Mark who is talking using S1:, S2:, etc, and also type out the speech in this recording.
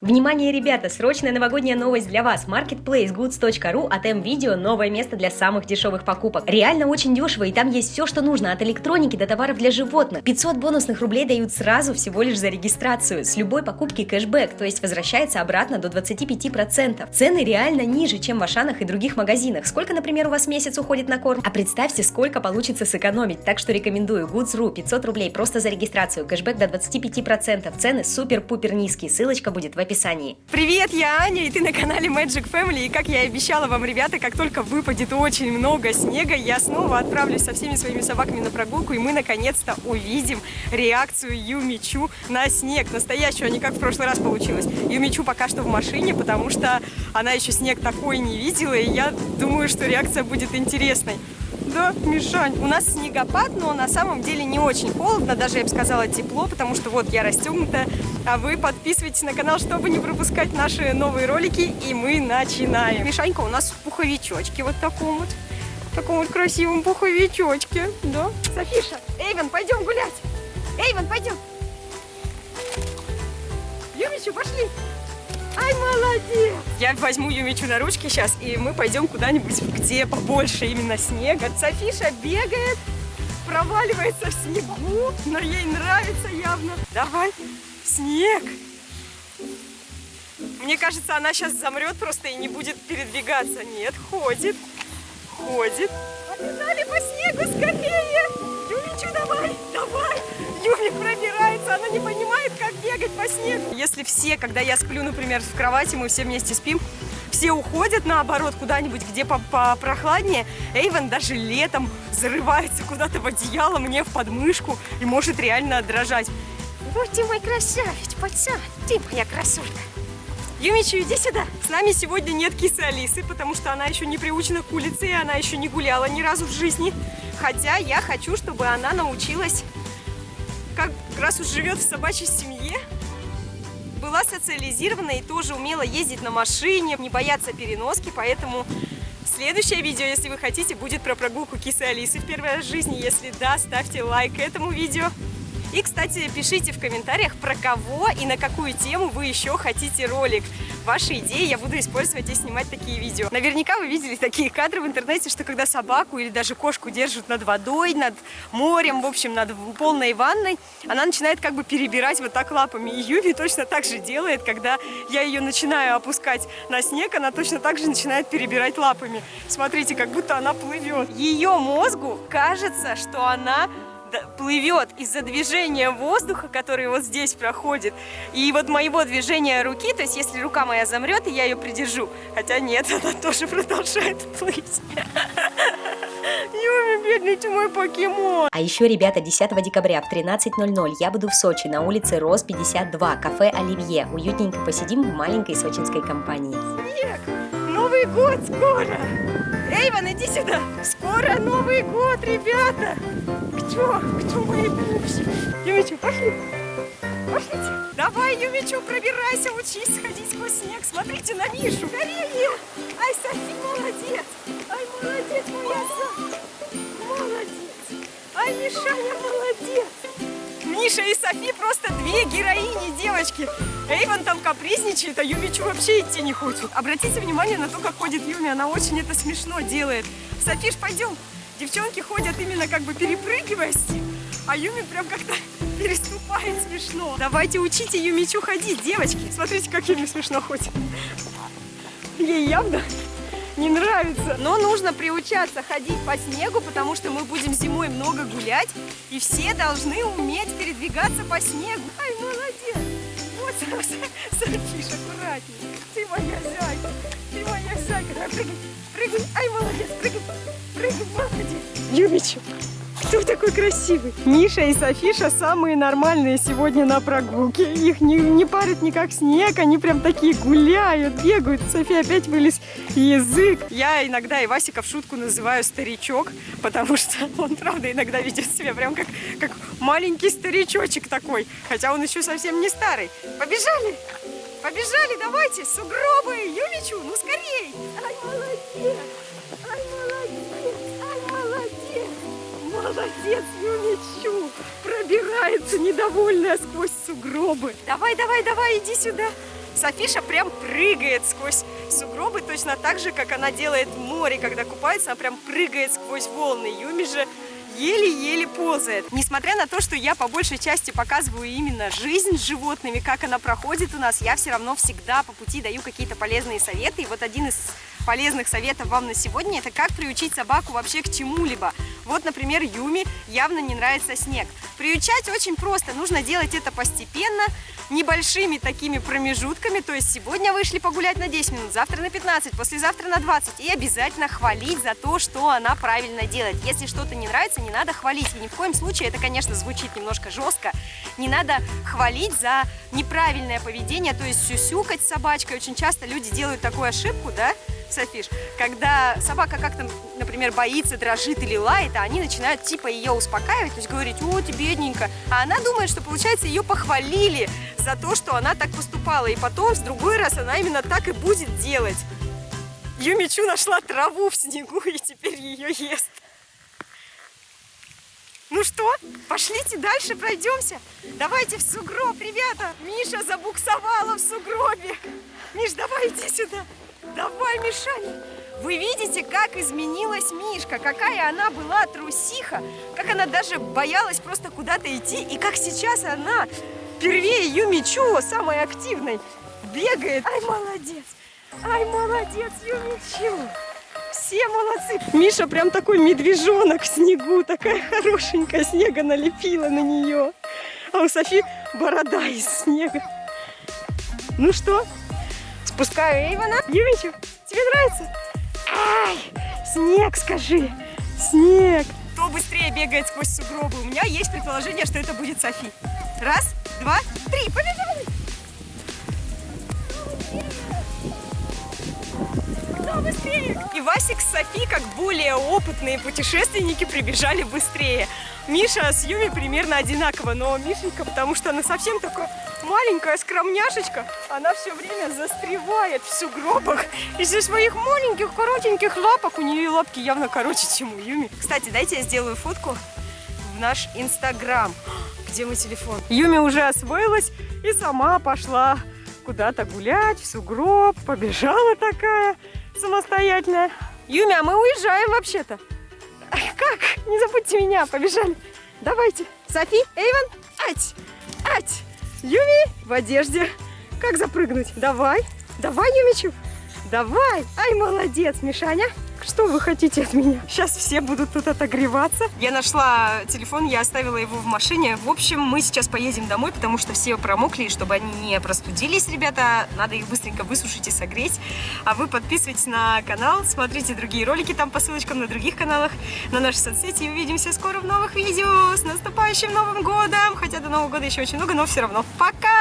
S1: Внимание, ребята! Срочная новогодняя новость для вас. Marketplacegoods.ru от M-Video – новое место для самых дешевых покупок. Реально очень дешево, и там есть все, что нужно, от электроники до товаров для животных. 500 бонусных рублей дают сразу всего лишь за регистрацию. С любой покупки кэшбэк, то есть возвращается обратно до 25%. Цены реально ниже, чем в Ашанах и других магазинах. Сколько, например, у вас месяц уходит на корм? А представьте, сколько получится сэкономить. Так что рекомендую. Goods.ru 500 рублей просто за регистрацию. Кэшбэк до 25%. Цены супер-пупер низкие. Ссылочка будет в описании.
S2: Привет, я Аня, и ты на канале Magic Family. И как я и обещала вам, ребята, как только выпадет очень много снега, я снова отправлюсь со всеми своими собаками на прогулку, и мы наконец-то увидим реакцию Юмичу на снег. Настоящую, а не как в прошлый раз получилось. Юмичу пока что в машине, потому что она еще снег такой не видела, и я думаю, что реакция будет интересной. Да, Мишань, у нас снегопад, но на самом деле не очень холодно, даже я бы сказала тепло, потому что вот я расстегнута, а вы подписывайтесь на канал, чтобы не пропускать наши новые ролики, и мы начинаем. Мишанька у нас в пуховичочке вот таком вот, таком вот красивом пуховичочке, да. Софиша, Эйвен, пойдем гулять. Эйвен, пойдем. Юмичу, пошли. Ай, молодец! Я возьму Юмичу на ручки сейчас, и мы пойдем куда-нибудь, где побольше именно снега. Софиша бегает, проваливается в снегу, но ей нравится явно. Давай, снег! Мне кажется, она сейчас замрет просто и не будет передвигаться. Нет, ходит, ходит. Побежали по снегу скорее! Юмичу, давай, давай! Юми пробирается, она не понимает, как бегать по снегу. Если все, когда я сплю, например, в кровати, мы все вместе спим, все уходят наоборот куда-нибудь, где попрохладнее, Эйвен даже летом зарывается куда-то в одеяло мне в подмышку и может реально дрожать. Вот ты мой красавец, пацан, ты моя красотка. Юмичу, иди сюда. С нами сегодня нет кисы Алисы, потому что она еще не приучена к улице, и она еще не гуляла ни разу в жизни. Хотя я хочу, чтобы она научилась как раз уж живет в собачьей семье, была социализирована и тоже умела ездить на машине, не бояться переноски, поэтому следующее видео, если вы хотите, будет про прогулку кисы Алисы в в жизни. Если да, ставьте лайк этому видео. И, кстати, пишите в комментариях, про кого и на какую тему вы еще хотите ролик. Ваши идеи я буду использовать и снимать такие видео. Наверняка вы видели такие кадры в интернете, что когда собаку или даже кошку держат над водой, над морем, в общем, над полной ванной, она начинает как бы перебирать вот так лапами. И Юви точно так же делает, когда я ее начинаю опускать на снег, она точно так же начинает перебирать лапами. Смотрите, как будто она плывет. Ее мозгу кажется, что она плывет из-за движения воздуха, который вот здесь проходит, и вот моего движения руки, то есть если рука моя замрет, и я ее придержу, хотя нет, она тоже продолжает плыть. Юми, бедный ты мой покемон.
S1: А еще, ребята, 10 декабря в 13.00 я буду в Сочи на улице Рос 52, кафе Оливье. Уютненько посидим в маленькой сочинской компании.
S2: Снег! Новый год скоро! Эйван, иди сюда! Скоро Новый год, ребята! Кто? Кто мои пупсики? Юмичу, пошли! Пошлите! Давай, Юмичу, пробирайся, учись ходить сквозь снег. Смотрите на Мишу. Скорее! Ай, Софи, молодец! Ай, молодец, моя Софи! Молодец! Ай, Мишаня, молодец! Миша и Софи просто две героини, девочки. Эйвен там капризничает, а Юмичу вообще идти не хочет. Обратите внимание на то, как ходит Юми, она очень это смешно делает. Софиш, пойдем. Девчонки ходят именно как бы перепрыгивая а Юми прям как-то переступает смешно. Давайте учите Юмичу ходить, девочки. Смотрите, как Юми смешно ходит. Ей явно не нравится. Но нужно приучаться ходить по снегу, потому что мы будем зимой много гулять, и все должны уметь передвигаться по снегу. Ай, молодец! Вот, Софиш, аккуратнее. Ты моя зайка, ты моя зайка. Прыгай, прыгай. Ай, молодец, прыгай, молодец. Юмичу, кто такой красивый? Миша и Софиша самые нормальные сегодня на прогулке. Их не, не парит никак снег, они прям такие гуляют, бегают. София опять вылез язык. Я иногда Ивасика в шутку называю старичок, потому что он, правда, иногда ведет себя прям как, как маленький старичочек такой. Хотя он еще совсем не старый. Побежали! Побежали, давайте, сугробы, Юмичу, ну скорей! Ай, молодец! Молодец, Юмичу! Пробирается недовольная сквозь сугробы. Давай, давай, давай, иди сюда. Софиша прям прыгает сквозь сугробы, точно так же, как она делает в море, когда купается, она прям прыгает сквозь волны. Юми же еле-еле ползает. Несмотря на то, что я по большей части показываю именно жизнь с животными, как она проходит у нас, я все равно всегда по пути даю какие-то полезные советы. И вот один из полезных советов вам на сегодня, это как приучить собаку вообще к чему-либо. Вот, например, Юми явно не нравится снег. Приучать очень просто, нужно делать это постепенно, небольшими такими промежутками, то есть сегодня вышли погулять на 10 минут, завтра на 15, послезавтра на 20, и обязательно хвалить за то, что она правильно делает. Если что-то не нравится, не надо хвалить, и ни в коем случае, это, конечно, звучит немножко жестко, не надо хвалить за неправильное поведение, то есть сюсюкать с собачкой. Очень часто люди делают такую ошибку, да, Софиш, когда собака как-то, например, боится, дрожит или лает, а они начинают типа ее успокаивать, то есть говорить, о, ты бедненько, а она думает, что, получается, ее похвалили за то, что она так поступала, и потом, с другой раз, она именно так и будет делать. Юмичу нашла траву в снегу и теперь ее ест. Ну что, пошлите дальше, пройдемся. Давайте в сугроб, ребята. Миша забуксовала в сугробе. Миш, давай иди сюда. Давай, Мишаня. Вы видите, как изменилась Мишка, какая она была трусиха, как она даже боялась просто куда-то идти, и как сейчас она впервые Юмичу, самой активной, бегает. Ай, молодец! Ай, молодец, Юмичу! Все молодцы! Миша прям такой медвежонок в снегу, такая хорошенькая, снега налепила на нее. А у Софи борода из снега. Ну что, спускаю Эйвана. Юмичу, тебе нравится? Ай, снег, скажи, снег. Кто быстрее бегает сквозь сугробы? У меня есть предположение, что это будет Софи. Раз, два, три, побежали! И Васик с Софи, как более опытные путешественники, прибежали быстрее. Миша с Юми примерно одинаково, но Мишенька, потому что она совсем такая маленькая скромняшечка, она все время застревает в сугробах из-за своих маленьких коротеньких лапок. У нее лапки явно короче, чем у Юми. Кстати, дайте я сделаю фотку в наш инстаграм. Где мой телефон? Юми уже освоилась и сама пошла куда-то гулять, в сугроб, побежала такая самостоятельная. Юми, а мы уезжаем вообще-то. Как? Не забудьте меня, побежали. Давайте. Софи, Эйвен, ать, ать. Юми в одежде. Как запрыгнуть? Давай, давай, Юмичу. Давай. Ай, молодец, Мишаня. Что вы хотите от меня? Сейчас все будут тут отогреваться. Я нашла телефон, я оставила его в машине. В общем, мы сейчас поедем домой, потому что все промокли, и чтобы они не простудились, ребята, надо их быстренько высушить и согреть. А вы подписывайтесь на канал, смотрите другие ролики там по ссылочкам на других каналах, на наши соцсети. И увидимся скоро в новых видео. С наступающим Новым Годом! Хотя до Нового года еще очень много, но все равно. Пока!